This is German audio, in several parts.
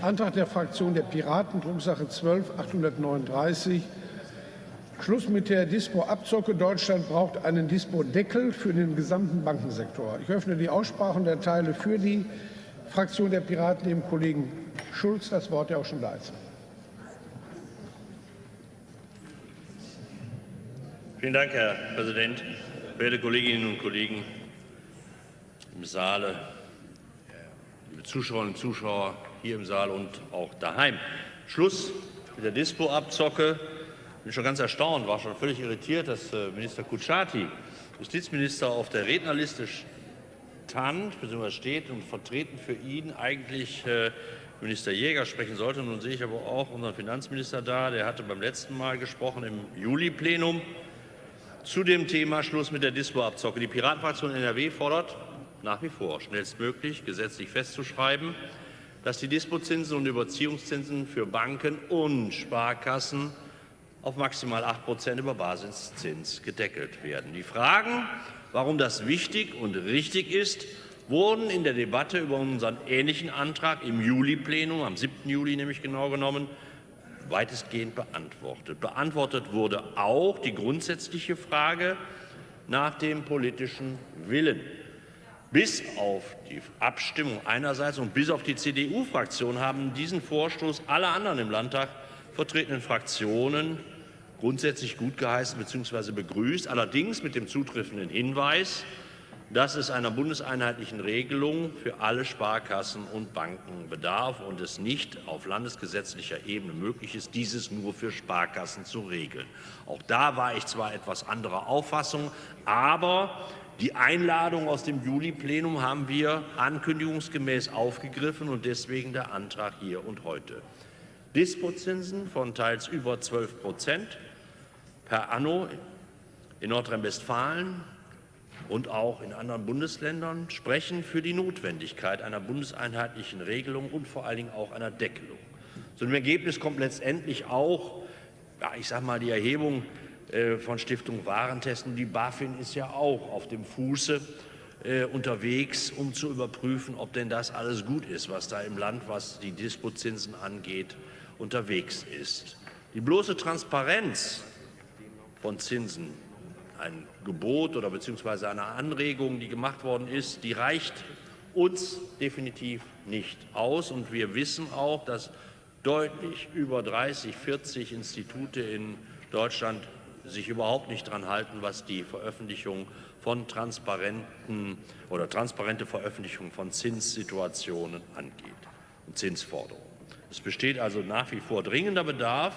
Antrag der Fraktion der Piraten, Drucksache 12 839. Schluss mit der Dispo-Abzocke. Deutschland braucht einen Dispo-Deckel für den gesamten Bankensektor. Ich öffne die Aussprache und erteile für die Fraktion der Piraten dem Kollegen Schulz das Wort, der auch schon da ist. Vielen Dank, Herr Präsident. Werte Kolleginnen und Kollegen im Saale, liebe Zuschauerinnen und Zuschauer hier im Saal und auch daheim. Schluss mit der Dispo-Abzocke. Ich bin schon ganz erstaunt, war schon völlig irritiert, dass äh, Minister Kutschaty, Justizminister, auf der Rednerliste stand bzw. steht und vertreten für ihn eigentlich äh, Minister Jäger sprechen sollte. Nun sehe ich aber auch unseren Finanzminister da. Der hatte beim letzten Mal gesprochen im Juli-Plenum. Zu dem Thema Schluss mit der Dispo-Abzocke. Die Piratenfraktion NRW fordert nach wie vor schnellstmöglich gesetzlich festzuschreiben, dass die Dispozinsen und Überziehungszinsen für Banken und Sparkassen auf maximal 8 Prozent über Basiszins gedeckelt werden. Die Fragen, warum das wichtig und richtig ist, wurden in der Debatte über unseren ähnlichen Antrag im Juli-Plenum, am 7. Juli nämlich genau genommen, weitestgehend beantwortet. Beantwortet wurde auch die grundsätzliche Frage nach dem politischen Willen. Bis auf die Abstimmung einerseits und bis auf die CDU-Fraktion haben diesen Vorstoß alle anderen im Landtag vertretenen Fraktionen grundsätzlich gutgeheißen bzw. begrüßt, allerdings mit dem zutreffenden Hinweis, dass es einer bundeseinheitlichen Regelung für alle Sparkassen und Banken bedarf und es nicht auf landesgesetzlicher Ebene möglich ist, dieses nur für Sparkassen zu regeln. Auch da war ich zwar etwas anderer Auffassung, aber die Einladung aus dem Juli-Plenum haben wir ankündigungsgemäß aufgegriffen und deswegen der Antrag hier und heute. Dispozinsen von teils über 12 Prozent per anno in Nordrhein-Westfalen und auch in anderen Bundesländern sprechen für die Notwendigkeit einer bundeseinheitlichen Regelung und vor allen Dingen auch einer Deckelung. Zu dem Ergebnis kommt letztendlich auch, ja, ich sage mal, die Erhebung von Stiftung Warentesten. Die BaFin ist ja auch auf dem Fuße äh, unterwegs, um zu überprüfen, ob denn das alles gut ist, was da im Land, was die Dispozinsen angeht, unterwegs ist. Die bloße Transparenz von Zinsen ein Gebot oder beziehungsweise eine Anregung, die gemacht worden ist, die reicht uns definitiv nicht aus. Und wir wissen auch, dass deutlich über 30, 40 Institute in Deutschland sich überhaupt nicht daran halten, was die Veröffentlichung von transparenten oder transparente Veröffentlichung von Zinssituationen angeht und Zinsforderungen. Es besteht also nach wie vor dringender Bedarf,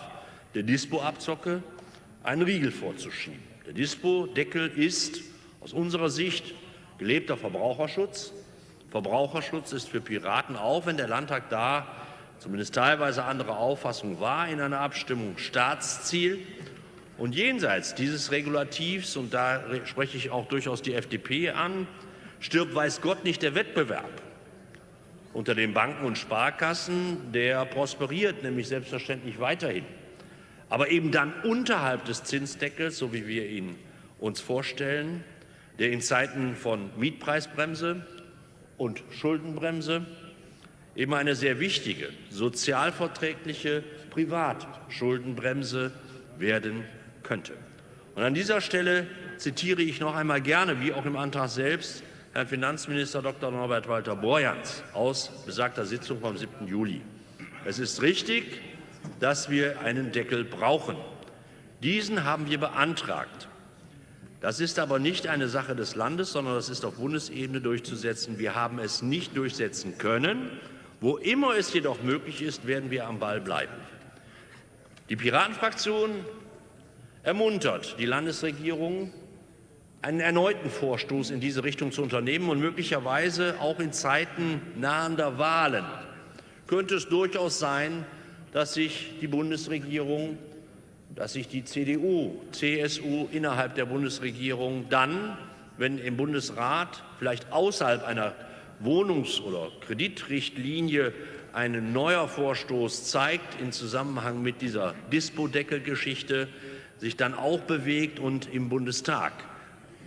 der Dispo-Abzocke einen Riegel vorzuschieben. Der Dispo-Deckel ist aus unserer Sicht gelebter Verbraucherschutz. Verbraucherschutz ist für Piraten, auch wenn der Landtag da zumindest teilweise andere Auffassung war, in einer Abstimmung Staatsziel. Und jenseits dieses Regulativs, und da spreche ich auch durchaus die FDP an, stirbt weiß Gott nicht der Wettbewerb unter den Banken und Sparkassen, der prosperiert nämlich selbstverständlich weiterhin. Aber eben dann unterhalb des Zinsdeckels, so wie wir ihn uns vorstellen, der in Zeiten von Mietpreisbremse und Schuldenbremse eben eine sehr wichtige sozialverträgliche Privatschuldenbremse werden könnte. Und an dieser Stelle zitiere ich noch einmal gerne, wie auch im Antrag selbst, Herrn Finanzminister Dr. Norbert Walter Borjans aus besagter Sitzung vom 7. Juli. Es ist richtig, dass wir einen Deckel brauchen. Diesen haben wir beantragt. Das ist aber nicht eine Sache des Landes, sondern das ist auf Bundesebene durchzusetzen. Wir haben es nicht durchsetzen können. Wo immer es jedoch möglich ist, werden wir am Ball bleiben. Die Piratenfraktion ermuntert die Landesregierung, einen erneuten Vorstoß in diese Richtung zu unternehmen und möglicherweise auch in Zeiten nahender Wahlen könnte es durchaus sein, dass sich die Bundesregierung, dass sich die CDU, CSU innerhalb der Bundesregierung dann, wenn im Bundesrat vielleicht außerhalb einer Wohnungs- oder Kreditrichtlinie ein neuer Vorstoß zeigt in Zusammenhang mit dieser Dispo-Deckel-Geschichte, sich dann auch bewegt und im Bundestag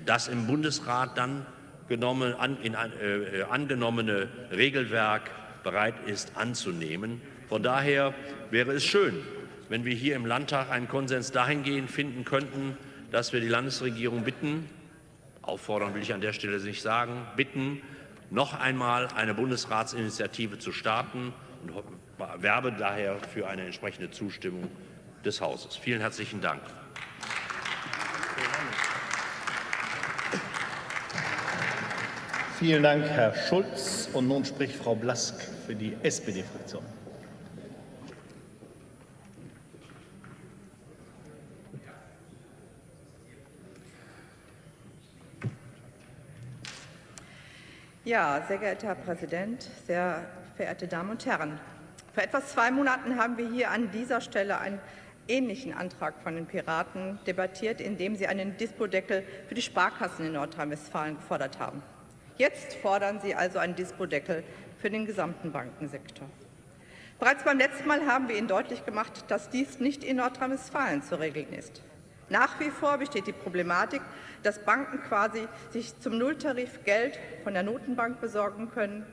das im Bundesrat dann genommen, an, in, äh, angenommene Regelwerk bereit ist anzunehmen. Von daher wäre es schön, wenn wir hier im Landtag einen Konsens dahingehend finden könnten, dass wir die Landesregierung bitten, auffordern will ich an der Stelle nicht sagen, bitten, noch einmal eine Bundesratsinitiative zu starten und werbe daher für eine entsprechende Zustimmung des Hauses. Vielen herzlichen Dank. Vielen Dank, Herr Schulz. Und nun spricht Frau Blask für die SPD-Fraktion. Ja, sehr geehrter Herr Präsident, sehr verehrte Damen und Herren! Vor etwa zwei Monaten haben wir hier an dieser Stelle einen ähnlichen Antrag von den Piraten debattiert, in dem sie einen Dispodeckel für die Sparkassen in Nordrhein-Westfalen gefordert haben. Jetzt fordern sie also einen Dispodeckel für den gesamten Bankensektor. Bereits beim letzten Mal haben wir Ihnen deutlich gemacht, dass dies nicht in Nordrhein-Westfalen zu regeln ist. Nach wie vor besteht die Problematik, dass Banken quasi sich zum Nulltarif Geld von der Notenbank besorgen können,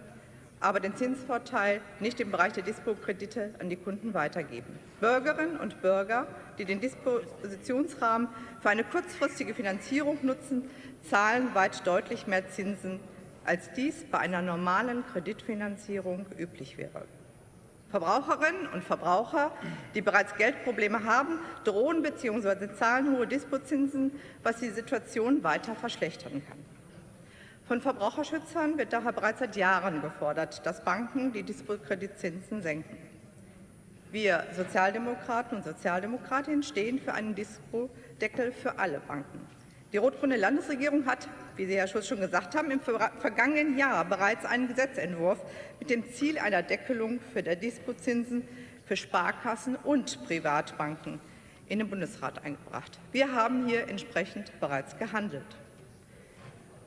aber den Zinsvorteil nicht im Bereich der Dispo-Kredite an die Kunden weitergeben. Bürgerinnen und Bürger, die den Dispositionsrahmen für eine kurzfristige Finanzierung nutzen, zahlen weit deutlich mehr Zinsen, als dies bei einer normalen Kreditfinanzierung üblich wäre. Verbraucherinnen und Verbraucher, die bereits Geldprobleme haben, drohen bzw. zahlen hohe Dispozinsen, was die Situation weiter verschlechtern kann. Von Verbraucherschützern wird daher bereits seit Jahren gefordert, dass Banken die Dispo-Kreditzinsen senken. Wir Sozialdemokraten und Sozialdemokratinnen stehen für einen Dispo-Deckel für alle Banken. Die rot-grüne Landesregierung hat, wie Sie, Herr Schulz, schon gesagt haben, im vergangenen Jahr bereits einen Gesetzentwurf mit dem Ziel einer Deckelung für der Dispozinsen für Sparkassen und Privatbanken in den Bundesrat eingebracht. Wir haben hier entsprechend bereits gehandelt.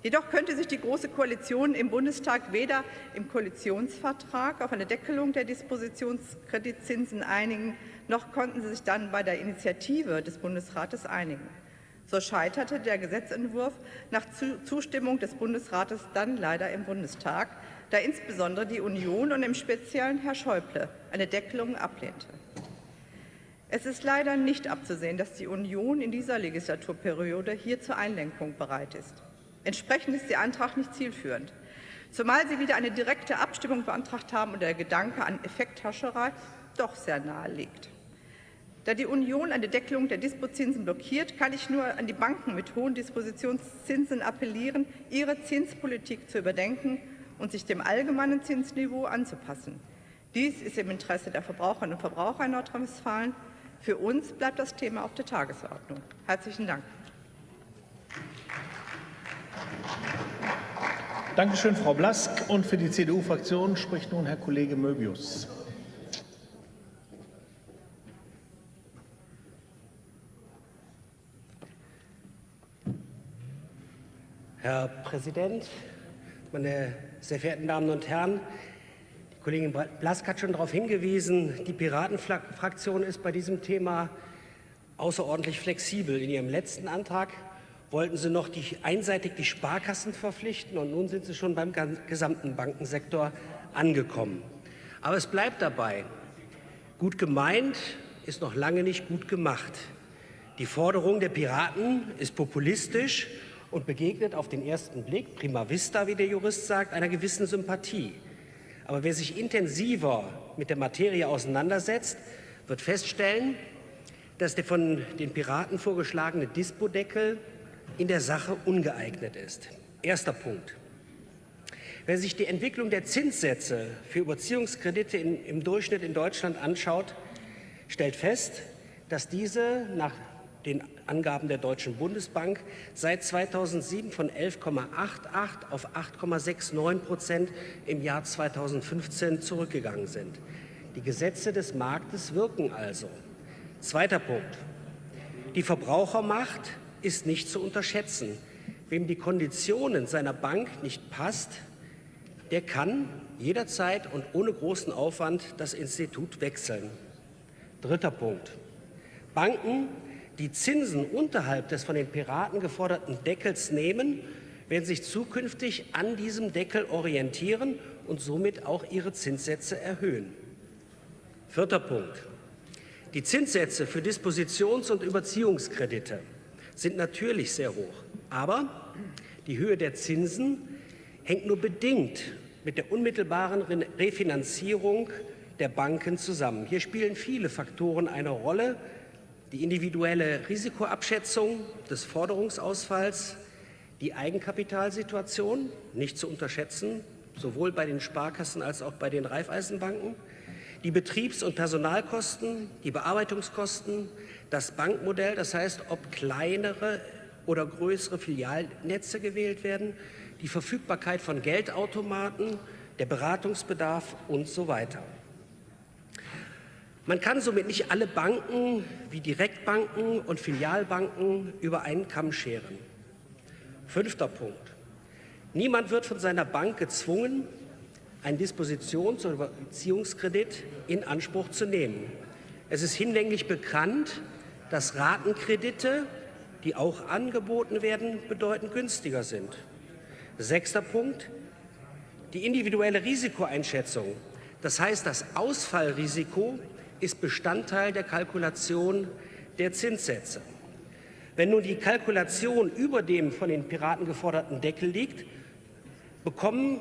Jedoch könnte sich die Große Koalition im Bundestag weder im Koalitionsvertrag auf eine Deckelung der Dispositionskreditzinsen einigen, noch konnten sie sich dann bei der Initiative des Bundesrates einigen. So scheiterte der Gesetzentwurf nach Zustimmung des Bundesrates dann leider im Bundestag, da insbesondere die Union und im Speziellen Herr Schäuble eine Deckelung ablehnte. Es ist leider nicht abzusehen, dass die Union in dieser Legislaturperiode hier zur Einlenkung bereit ist. Entsprechend ist Ihr Antrag nicht zielführend, zumal Sie wieder eine direkte Abstimmung beantragt haben und der Gedanke an Effekthascherei doch sehr nahe liegt. Da die Union eine Deckelung der Dispozinsen blockiert, kann ich nur an die Banken mit hohen Dispositionszinsen appellieren, ihre Zinspolitik zu überdenken und sich dem allgemeinen Zinsniveau anzupassen. Dies ist im Interesse der Verbraucherinnen und Verbraucher in Nordrhein-Westfalen. Für uns bleibt das Thema auf der Tagesordnung. Herzlichen Dank. Danke schön, Frau Blask. Und für die CDU-Fraktion spricht nun Herr Kollege Möbius. Herr Präsident, meine sehr verehrten Damen und Herren! Die Kollegin Blask hat schon darauf hingewiesen, die Piratenfraktion ist bei diesem Thema außerordentlich flexibel. In ihrem letzten Antrag wollten sie noch die, einseitig die Sparkassen verpflichten und nun sind sie schon beim gesamten Bankensektor angekommen. Aber es bleibt dabei. Gut gemeint ist noch lange nicht gut gemacht. Die Forderung der Piraten ist populistisch und begegnet auf den ersten Blick, prima vista, wie der Jurist sagt, einer gewissen Sympathie. Aber wer sich intensiver mit der Materie auseinandersetzt, wird feststellen, dass der von den Piraten vorgeschlagene Dispodeckel in der Sache ungeeignet ist. Erster Punkt. Wer sich die Entwicklung der Zinssätze für Überziehungskredite in, im Durchschnitt in Deutschland anschaut, stellt fest, dass diese nach den Angaben der Deutschen Bundesbank seit 2007 von 11,88 auf 8,69 Prozent im Jahr 2015 zurückgegangen sind. Die Gesetze des Marktes wirken also. Zweiter Punkt. Die Verbrauchermacht ist nicht zu unterschätzen. Wem die Konditionen seiner Bank nicht passt, der kann jederzeit und ohne großen Aufwand das Institut wechseln. Dritter Punkt. Banken die Zinsen unterhalb des von den Piraten geforderten Deckels nehmen, werden sich zukünftig an diesem Deckel orientieren und somit auch ihre Zinssätze erhöhen. Vierter Punkt. Die Zinssätze für Dispositions- und Überziehungskredite sind natürlich sehr hoch, aber die Höhe der Zinsen hängt nur bedingt mit der unmittelbaren Refinanzierung der Banken zusammen. Hier spielen viele Faktoren eine Rolle. Die individuelle Risikoabschätzung des Forderungsausfalls, die Eigenkapitalsituation, nicht zu unterschätzen, sowohl bei den Sparkassen als auch bei den Raiffeisenbanken, die Betriebs- und Personalkosten, die Bearbeitungskosten, das Bankmodell, das heißt, ob kleinere oder größere Filialnetze gewählt werden, die Verfügbarkeit von Geldautomaten, der Beratungsbedarf und so weiter. Man kann somit nicht alle Banken wie Direktbanken und Filialbanken über einen Kamm scheren. Fünfter Punkt. Niemand wird von seiner Bank gezwungen, einen Dispositions- oder Beziehungskredit in Anspruch zu nehmen. Es ist hinlänglich bekannt, dass Ratenkredite, die auch angeboten werden, bedeutend günstiger sind. Sechster Punkt. Die individuelle Risikoeinschätzung, das heißt das Ausfallrisiko, ist Bestandteil der Kalkulation der Zinssätze. Wenn nun die Kalkulation über dem von den Piraten geforderten Deckel liegt, bekommen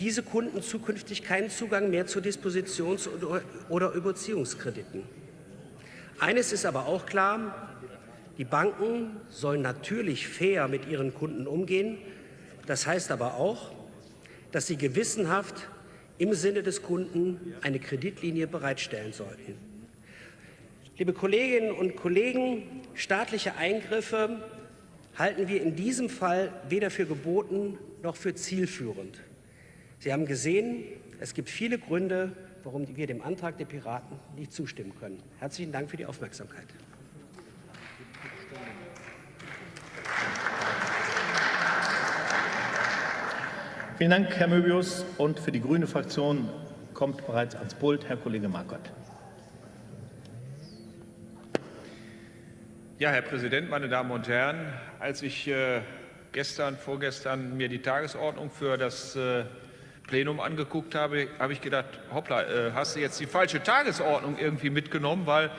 diese Kunden zukünftig keinen Zugang mehr zu Dispositions- oder Überziehungskrediten. Eines ist aber auch klar, die Banken sollen natürlich fair mit ihren Kunden umgehen. Das heißt aber auch, dass sie gewissenhaft im Sinne des Kunden eine Kreditlinie bereitstellen sollten. Liebe Kolleginnen und Kollegen, staatliche Eingriffe halten wir in diesem Fall weder für geboten noch für zielführend. Sie haben gesehen, es gibt viele Gründe, warum wir dem Antrag der Piraten nicht zustimmen können. Herzlichen Dank für die Aufmerksamkeit. Vielen Dank, Herr Möbius. Und für die grüne Fraktion kommt bereits ans Pult Herr Kollege Markott. Ja, Herr Präsident, meine Damen und Herren! Als ich äh, gestern, vorgestern mir die Tagesordnung für das äh, Plenum angeguckt habe, habe ich gedacht, hoppla, äh, hast du jetzt die falsche Tagesordnung irgendwie mitgenommen, weil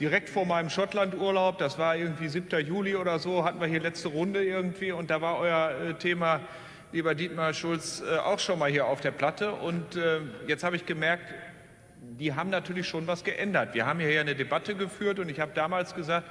direkt vor meinem Schottlandurlaub, das war irgendwie 7. Juli oder so, hatten wir hier letzte Runde irgendwie und da war euer äh, Thema, lieber Dietmar Schulz, äh, auch schon mal hier auf der Platte und äh, jetzt habe ich gemerkt, die haben natürlich schon was geändert. Wir haben hier eine Debatte geführt und ich habe damals gesagt,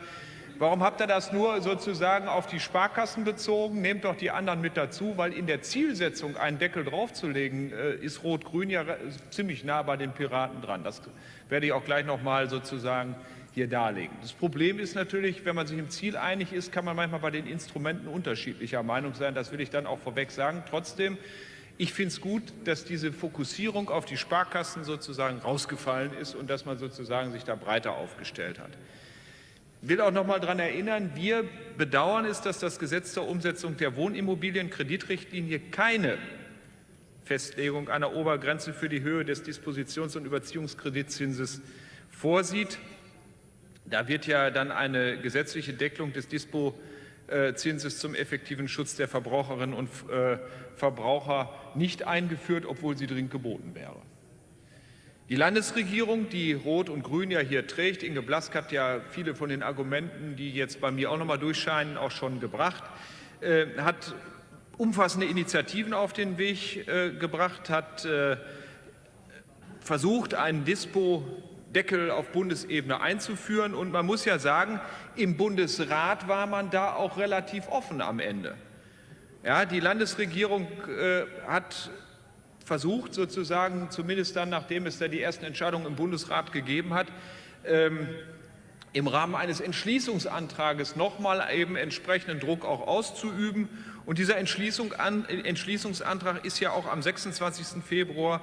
Warum habt ihr das nur sozusagen auf die Sparkassen bezogen? Nehmt doch die anderen mit dazu, weil in der Zielsetzung einen Deckel draufzulegen, äh, ist Rot-Grün ja ziemlich nah bei den Piraten dran. Das werde ich auch gleich noch mal sozusagen hier darlegen. Das Problem ist natürlich, wenn man sich im Ziel einig ist, kann man manchmal bei den Instrumenten unterschiedlicher Meinung sein. Das will ich dann auch vorweg sagen. Trotzdem, ich finde es gut, dass diese Fokussierung auf die Sparkassen sozusagen rausgefallen ist und dass man sozusagen sich da breiter aufgestellt hat. Ich will auch noch mal daran erinnern, wir bedauern es, dass das Gesetz zur Umsetzung der Wohnimmobilienkreditrichtlinie keine Festlegung einer Obergrenze für die Höhe des Dispositions- und Überziehungskreditzinses vorsieht. Da wird ja dann eine gesetzliche Deckelung des Dispozinses zum effektiven Schutz der Verbraucherinnen und äh, Verbraucher nicht eingeführt, obwohl sie dringend geboten wäre. Die Landesregierung, die Rot und Grün ja hier trägt, Inge Blask hat ja viele von den Argumenten, die jetzt bei mir auch noch mal durchscheinen, auch schon gebracht, äh, hat umfassende Initiativen auf den Weg äh, gebracht, hat äh, versucht, einen Dispo-Deckel auf Bundesebene einzuführen. Und man muss ja sagen, im Bundesrat war man da auch relativ offen am Ende. Ja, die Landesregierung äh, hat versucht, sozusagen, zumindest dann, nachdem es da die ersten Entscheidungen im Bundesrat gegeben hat, ähm, im Rahmen eines Entschließungsantrages nochmal eben entsprechenden Druck auch auszuüben. Und dieser Entschließung an, Entschließungsantrag ist ja auch am 26. Februar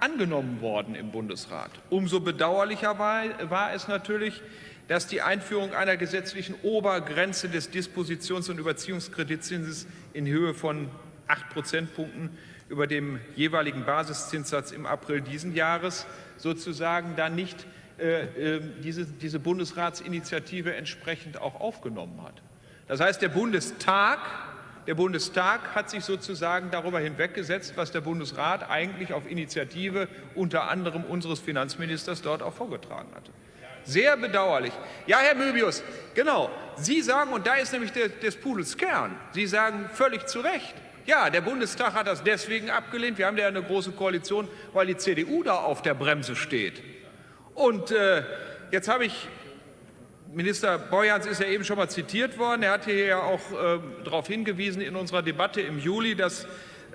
angenommen worden im Bundesrat. Umso bedauerlicher war, war es natürlich, dass die Einführung einer gesetzlichen Obergrenze des Dispositions- und Überziehungskreditzinses in Höhe von acht Prozentpunkten über dem jeweiligen Basiszinssatz im April diesen Jahres sozusagen dann nicht äh, äh, diese, diese Bundesratsinitiative entsprechend auch aufgenommen hat. Das heißt, der Bundestag Der Bundestag hat sich sozusagen darüber hinweggesetzt, was der Bundesrat eigentlich auf Initiative unter anderem unseres Finanzministers dort auch vorgetragen hatte. Sehr bedauerlich. Ja, Herr Möbius, genau. Sie sagen, und da ist nämlich des Pudels Kern, Sie sagen völlig zu Recht, ja, der Bundestag hat das deswegen abgelehnt. Wir haben ja eine große Koalition, weil die CDU da auf der Bremse steht. Und äh, jetzt habe ich Minister Beuerns ist ja eben schon mal zitiert worden. Er hat hier ja auch äh, darauf hingewiesen in unserer Debatte im Juli, dass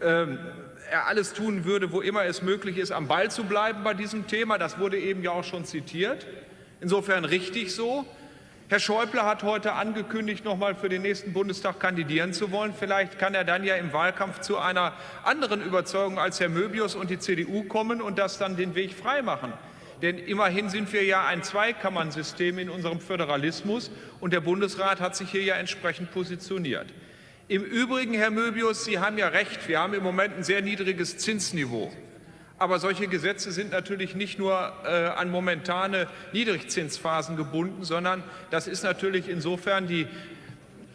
äh, er alles tun würde, wo immer es möglich ist, am Ball zu bleiben bei diesem Thema. Das wurde eben ja auch schon zitiert. Insofern richtig so. Herr Schäuble hat heute angekündigt, noch mal für den nächsten Bundestag kandidieren zu wollen. Vielleicht kann er dann ja im Wahlkampf zu einer anderen Überzeugung als Herr Möbius und die CDU kommen und das dann den Weg freimachen. Denn immerhin sind wir ja ein Zweikammernsystem in unserem Föderalismus und der Bundesrat hat sich hier ja entsprechend positioniert. Im Übrigen, Herr Möbius, Sie haben ja recht, wir haben im Moment ein sehr niedriges Zinsniveau. Aber solche Gesetze sind natürlich nicht nur äh, an momentane Niedrigzinsphasen gebunden, sondern das ist natürlich insofern die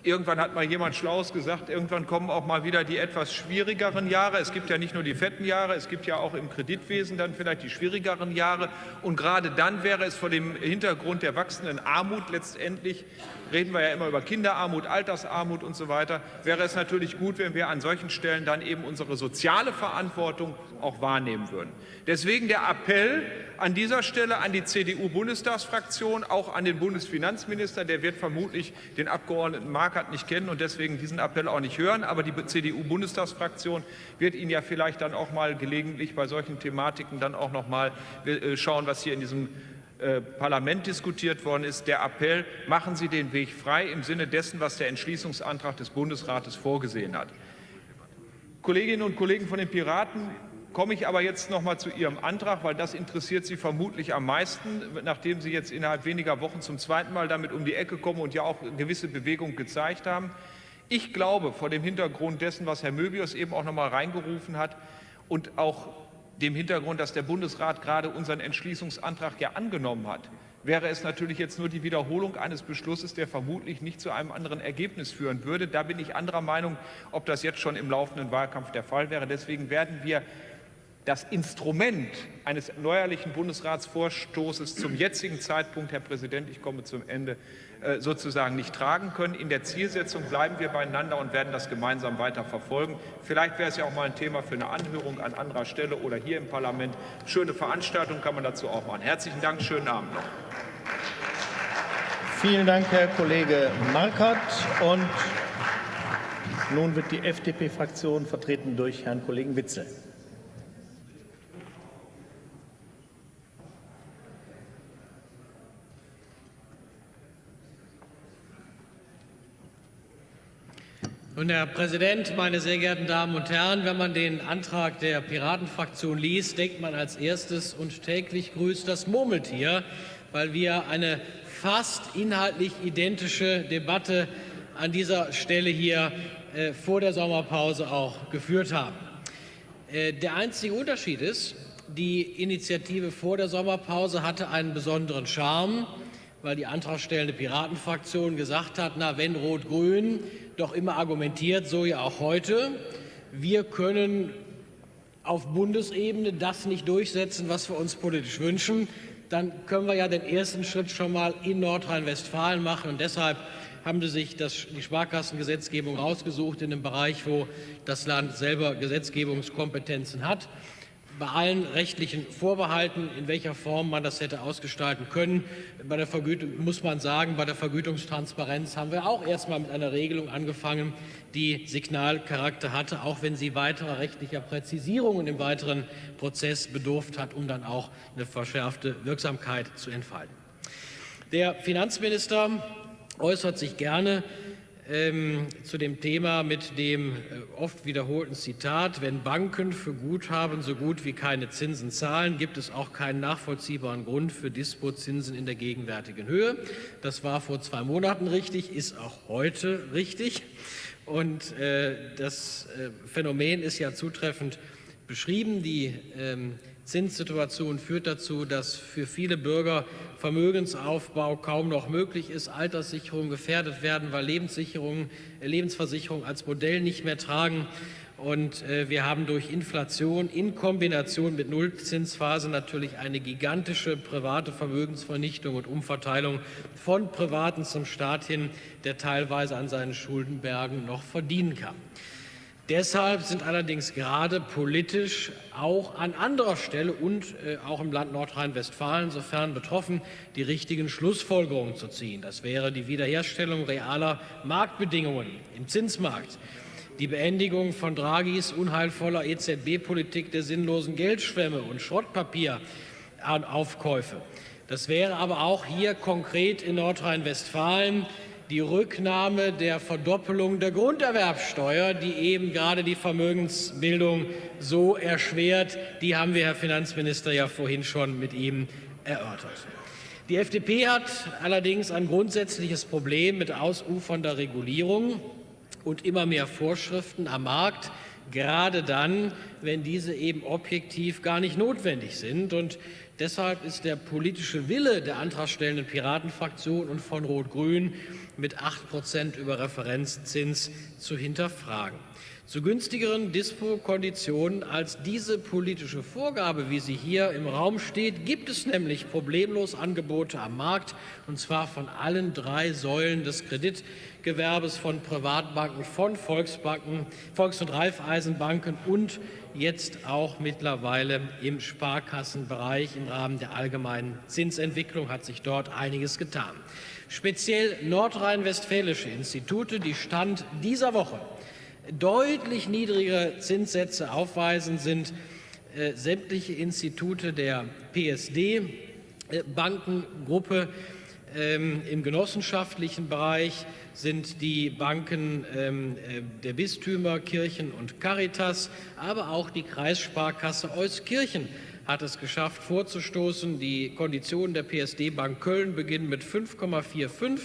Irgendwann hat mal jemand Schlaues gesagt, irgendwann kommen auch mal wieder die etwas schwierigeren Jahre. Es gibt ja nicht nur die fetten Jahre, es gibt ja auch im Kreditwesen dann vielleicht die schwierigeren Jahre. Und gerade dann wäre es vor dem Hintergrund der wachsenden Armut letztendlich, reden wir ja immer über Kinderarmut, Altersarmut und so weiter, wäre es natürlich gut, wenn wir an solchen Stellen dann eben unsere soziale Verantwortung auch wahrnehmen würden. Deswegen der Appell an dieser Stelle an die CDU-Bundestagsfraktion, auch an den Bundesfinanzminister, der wird vermutlich den Abgeordneten Markert nicht kennen und deswegen diesen Appell auch nicht hören, aber die CDU-Bundestagsfraktion wird ihn ja vielleicht dann auch mal gelegentlich bei solchen Thematiken dann auch noch mal äh, schauen, was hier in diesem äh, Parlament diskutiert worden ist, der Appell, machen Sie den Weg frei im Sinne dessen, was der Entschließungsantrag des Bundesrates vorgesehen hat. Kolleginnen und Kollegen von den Piraten komme ich aber jetzt noch mal zu Ihrem Antrag, weil das interessiert Sie vermutlich am meisten, nachdem Sie jetzt innerhalb weniger Wochen zum zweiten Mal damit um die Ecke kommen und ja auch gewisse Bewegung gezeigt haben. Ich glaube, vor dem Hintergrund dessen, was Herr Möbius eben auch noch mal reingerufen hat und auch dem Hintergrund, dass der Bundesrat gerade unseren Entschließungsantrag ja angenommen hat, wäre es natürlich jetzt nur die Wiederholung eines Beschlusses, der vermutlich nicht zu einem anderen Ergebnis führen würde. Da bin ich anderer Meinung, ob das jetzt schon im laufenden Wahlkampf der Fall wäre. Deswegen werden wir das Instrument eines neuerlichen Bundesratsvorstoßes zum jetzigen Zeitpunkt, Herr Präsident, ich komme zum Ende, äh, sozusagen nicht tragen können. In der Zielsetzung bleiben wir beieinander und werden das gemeinsam weiter verfolgen. Vielleicht wäre es ja auch mal ein Thema für eine Anhörung an anderer Stelle oder hier im Parlament. Schöne Veranstaltung kann man dazu auch machen. Herzlichen Dank, schönen Abend noch. Vielen Dank, Herr Kollege Markert. Und nun wird die FDP-Fraktion vertreten durch Herrn Kollegen Witzel. Und Herr Präsident, meine sehr geehrten Damen und Herren, wenn man den Antrag der Piratenfraktion liest, denkt man als erstes und täglich grüßt das Murmeltier, weil wir eine fast inhaltlich identische Debatte an dieser Stelle hier äh, vor der Sommerpause auch geführt haben. Äh, der einzige Unterschied ist, die Initiative vor der Sommerpause hatte einen besonderen Charme, weil die antragstellende Piratenfraktion gesagt hat, na, wenn Rot-Grün doch immer argumentiert, so ja auch heute, wir können auf Bundesebene das nicht durchsetzen, was wir uns politisch wünschen, dann können wir ja den ersten Schritt schon mal in Nordrhein-Westfalen machen. Und deshalb haben sie sich das, die Sparkassengesetzgebung rausgesucht in einem Bereich, wo das Land selber Gesetzgebungskompetenzen hat bei allen rechtlichen Vorbehalten, in welcher Form man das hätte ausgestalten können. Bei der Vergütung muss man sagen, bei der Vergütungstransparenz haben wir auch erst mal mit einer Regelung angefangen, die Signalcharakter hatte, auch wenn sie weiterer rechtlicher Präzisierungen im weiteren Prozess bedurft hat, um dann auch eine verschärfte Wirksamkeit zu entfalten. Der Finanzminister äußert sich gerne ähm, zu dem Thema mit dem äh, oft wiederholten Zitat, wenn Banken für Guthaben so gut wie keine Zinsen zahlen, gibt es auch keinen nachvollziehbaren Grund für Dispozinsen in der gegenwärtigen Höhe. Das war vor zwei Monaten richtig, ist auch heute richtig. Und äh, das äh, Phänomen ist ja zutreffend beschrieben. Die ähm, Zinssituation führt dazu, dass für viele Bürger Vermögensaufbau kaum noch möglich ist, Alterssicherungen gefährdet werden, weil Lebenssicherungen, äh, Lebensversicherungen als Modell nicht mehr tragen. Und äh, wir haben durch Inflation in Kombination mit Nullzinsphase natürlich eine gigantische private Vermögensvernichtung und Umverteilung von Privaten zum Staat hin, der teilweise an seinen Schuldenbergen noch verdienen kann. Deshalb sind allerdings gerade politisch auch an anderer Stelle und äh, auch im Land Nordrhein-Westfalen, sofern betroffen, die richtigen Schlussfolgerungen zu ziehen. Das wäre die Wiederherstellung realer Marktbedingungen im Zinsmarkt, die Beendigung von Draghis unheilvoller EZB-Politik der sinnlosen Geldschwemme und Schrottpapieraufkäufe. Das wäre aber auch hier konkret in Nordrhein-Westfalen die Rücknahme der Verdoppelung der Grunderwerbsteuer, die eben gerade die Vermögensbildung so erschwert. Die haben wir, Herr Finanzminister, ja vorhin schon mit ihm erörtert. Die FDP hat allerdings ein grundsätzliches Problem mit ausufernder Regulierung und immer mehr Vorschriften am Markt, gerade dann, wenn diese eben objektiv gar nicht notwendig sind. Und deshalb ist der politische Wille der antragstellenden Piratenfraktion und von Rot-Grün mit 8 Prozent über Referenzzins zu hinterfragen. Zu günstigeren Dispo-Konditionen als diese politische Vorgabe, wie sie hier im Raum steht, gibt es nämlich problemlos Angebote am Markt, und zwar von allen drei Säulen des Kreditgewerbes, von Privatbanken, von Volksbanken, Volks- und Raiffeisenbanken und jetzt auch mittlerweile im Sparkassenbereich. Im Rahmen der allgemeinen Zinsentwicklung hat sich dort einiges getan. Speziell nordrhein-westfälische Institute, die Stand dieser Woche deutlich niedrigere Zinssätze aufweisen, sind äh, sämtliche Institute der PSD-Bankengruppe. Ähm, Im genossenschaftlichen Bereich sind die Banken ähm, äh, der Bistümer, Kirchen und Caritas, aber auch die Kreissparkasse Euskirchen hat es geschafft, vorzustoßen. Die Konditionen der PSD-Bank Köln beginnen mit 5,45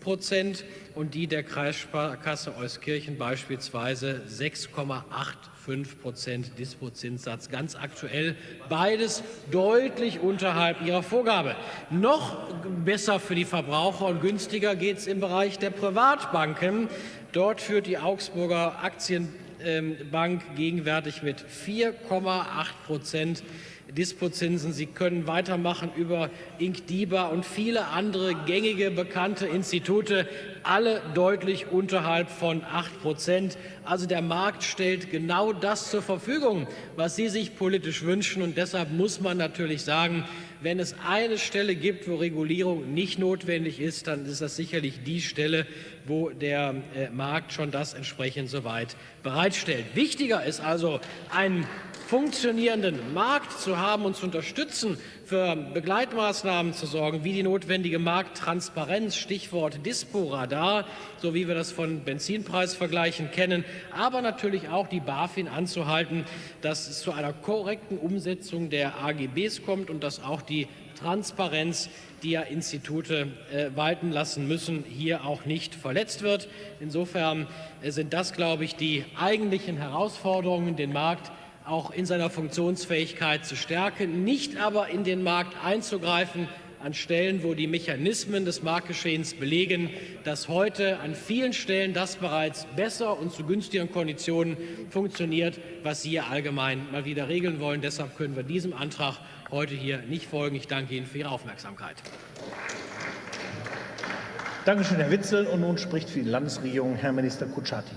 Prozent und die der Kreissparkasse Euskirchen beispielsweise 6,85 Prozent Dispozinssatz. Ganz aktuell beides deutlich unterhalb ihrer Vorgabe. Noch besser für die Verbraucher und günstiger geht es im Bereich der Privatbanken. Dort führt die Augsburger Aktienbank gegenwärtig mit 4,8 Prozent Dispozinsen. Sie können weitermachen über Inkdiba und viele andere gängige, bekannte Institute, alle deutlich unterhalb von 8 Prozent. Also der Markt stellt genau das zur Verfügung, was Sie sich politisch wünschen. Und deshalb muss man natürlich sagen, wenn es eine Stelle gibt, wo Regulierung nicht notwendig ist, dann ist das sicherlich die Stelle, wo der äh, Markt schon das entsprechend soweit bereitstellt. Wichtiger ist also ein funktionierenden Markt zu haben und zu unterstützen, für Begleitmaßnahmen zu sorgen, wie die notwendige Markttransparenz, Stichwort Dispo-Radar, so wie wir das von Benzinpreisvergleichen kennen, aber natürlich auch die BaFin anzuhalten, dass es zu einer korrekten Umsetzung der AGBs kommt und dass auch die Transparenz, die ja Institute äh, walten lassen müssen, hier auch nicht verletzt wird. Insofern äh, sind das, glaube ich, die eigentlichen Herausforderungen, den Markt auch in seiner Funktionsfähigkeit zu stärken, nicht aber in den Markt einzugreifen an Stellen, wo die Mechanismen des Marktgeschehens belegen, dass heute an vielen Stellen das bereits besser und zu günstigeren Konditionen funktioniert, was Sie hier allgemein mal wieder regeln wollen. Deshalb können wir diesem Antrag heute hier nicht folgen. Ich danke Ihnen für Ihre Aufmerksamkeit. Danke schön, Herr Witzel. Und nun spricht für die Landesregierung Herr Minister Kutschaty.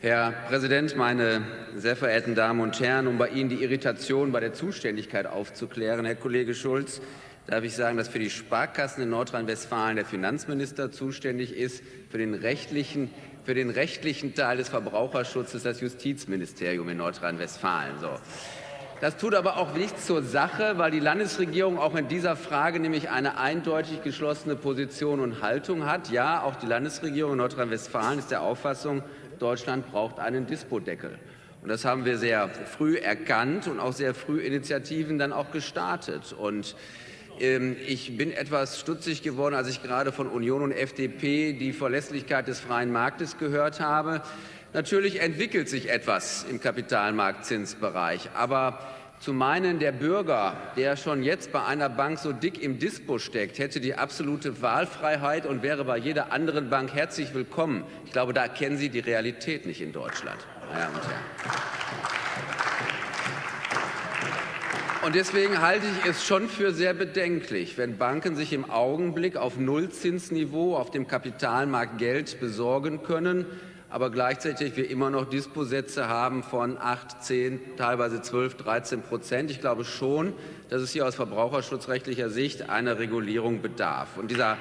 Herr Präsident, meine sehr verehrten Damen und Herren! Um bei Ihnen die Irritation bei der Zuständigkeit aufzuklären, Herr Kollege Schulz, darf ich sagen, dass für die Sparkassen in Nordrhein-Westfalen der Finanzminister zuständig ist, für den rechtlichen für den rechtlichen Teil des Verbraucherschutzes das Justizministerium in Nordrhein-Westfalen. So. Das tut aber auch nichts zur Sache, weil die Landesregierung auch in dieser Frage nämlich eine eindeutig geschlossene Position und Haltung hat. Ja, auch die Landesregierung in Nordrhein-Westfalen ist der Auffassung, Deutschland braucht einen Dispodeckel. Und das haben wir sehr früh erkannt und auch sehr früh Initiativen dann auch gestartet. Und ähm, ich bin etwas stutzig geworden, als ich gerade von Union und FDP die Verlässlichkeit des freien Marktes gehört habe. Natürlich entwickelt sich etwas im Kapitalmarktzinsbereich, aber zu meinen, der Bürger, der schon jetzt bei einer Bank so dick im Dispo steckt, hätte die absolute Wahlfreiheit und wäre bei jeder anderen Bank herzlich willkommen. Ich glaube, da kennen Sie die Realität nicht in Deutschland, meine Damen und Herren. Und deswegen halte ich es schon für sehr bedenklich, wenn Banken sich im Augenblick auf Nullzinsniveau auf dem Kapitalmarkt Geld besorgen können, aber gleichzeitig wir immer noch Disposätze haben von 8, 10, teilweise 12, 13 Prozent. Ich glaube schon, dass es hier aus verbraucherschutzrechtlicher Sicht einer Regulierung bedarf. Und dieser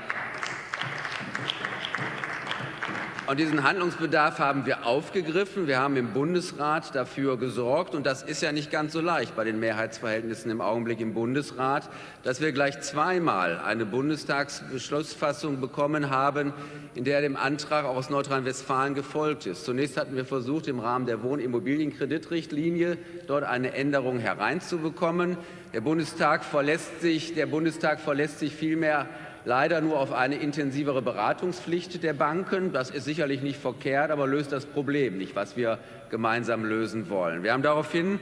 und diesen Handlungsbedarf haben wir aufgegriffen. Wir haben im Bundesrat dafür gesorgt, und das ist ja nicht ganz so leicht bei den Mehrheitsverhältnissen im Augenblick im Bundesrat, dass wir gleich zweimal eine Bundestagsbeschlussfassung bekommen haben, in der dem Antrag auch aus Nordrhein-Westfalen gefolgt ist. Zunächst hatten wir versucht, im Rahmen der Wohnimmobilienkreditrichtlinie dort eine Änderung hereinzubekommen. Der Bundestag verlässt sich, der Bundestag verlässt sich vielmehr leider nur auf eine intensivere Beratungspflicht der Banken. Das ist sicherlich nicht verkehrt, aber löst das Problem nicht, was wir gemeinsam lösen wollen. Wir haben daraufhin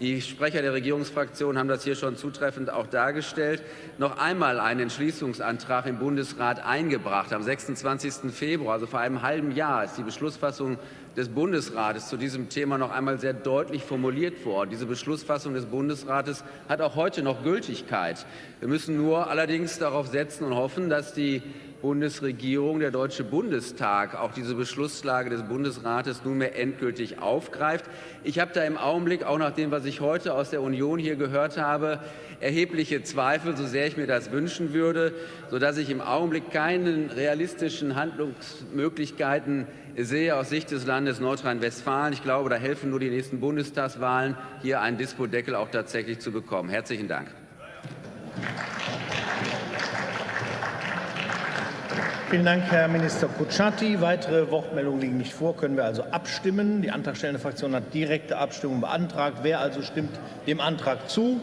die Sprecher der Regierungsfraktion haben das hier schon zutreffend auch dargestellt, noch einmal einen Entschließungsantrag im Bundesrat eingebracht. Am 26. Februar, also vor einem halben Jahr, ist die Beschlussfassung des Bundesrates zu diesem Thema noch einmal sehr deutlich formuliert worden. Diese Beschlussfassung des Bundesrates hat auch heute noch Gültigkeit. Wir müssen nur allerdings darauf setzen und hoffen, dass die Bundesregierung, der Deutsche Bundestag auch diese Beschlusslage des Bundesrates nunmehr endgültig aufgreift. Ich habe da im Augenblick, auch nach dem, was ich heute aus der Union hier gehört habe, erhebliche Zweifel, so sehr ich mir das wünschen würde, sodass ich im Augenblick keine realistischen Handlungsmöglichkeiten sehe aus Sicht des Landes Nordrhein-Westfalen. Ich glaube, da helfen nur die nächsten Bundestagswahlen, hier einen Dispodeckel auch tatsächlich zu bekommen. Herzlichen Dank. Vielen Dank, Herr Minister Kutschaty. Weitere Wortmeldungen liegen nicht vor. Können wir also abstimmen? Die antragstellende Fraktion hat direkte Abstimmung beantragt. Wer also stimmt dem Antrag zu?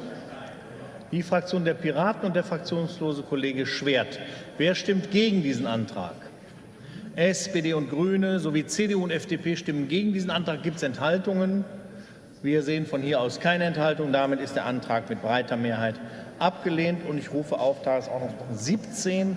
Die Fraktion der Piraten und der fraktionslose Kollege Schwert. Wer stimmt gegen diesen Antrag? SPD und Grüne sowie CDU und FDP stimmen gegen diesen Antrag. Gibt es Enthaltungen? Wir sehen von hier aus keine Enthaltung. Damit ist der Antrag mit breiter Mehrheit abgelehnt. Und ich rufe auf Tagesordnungspunkt 17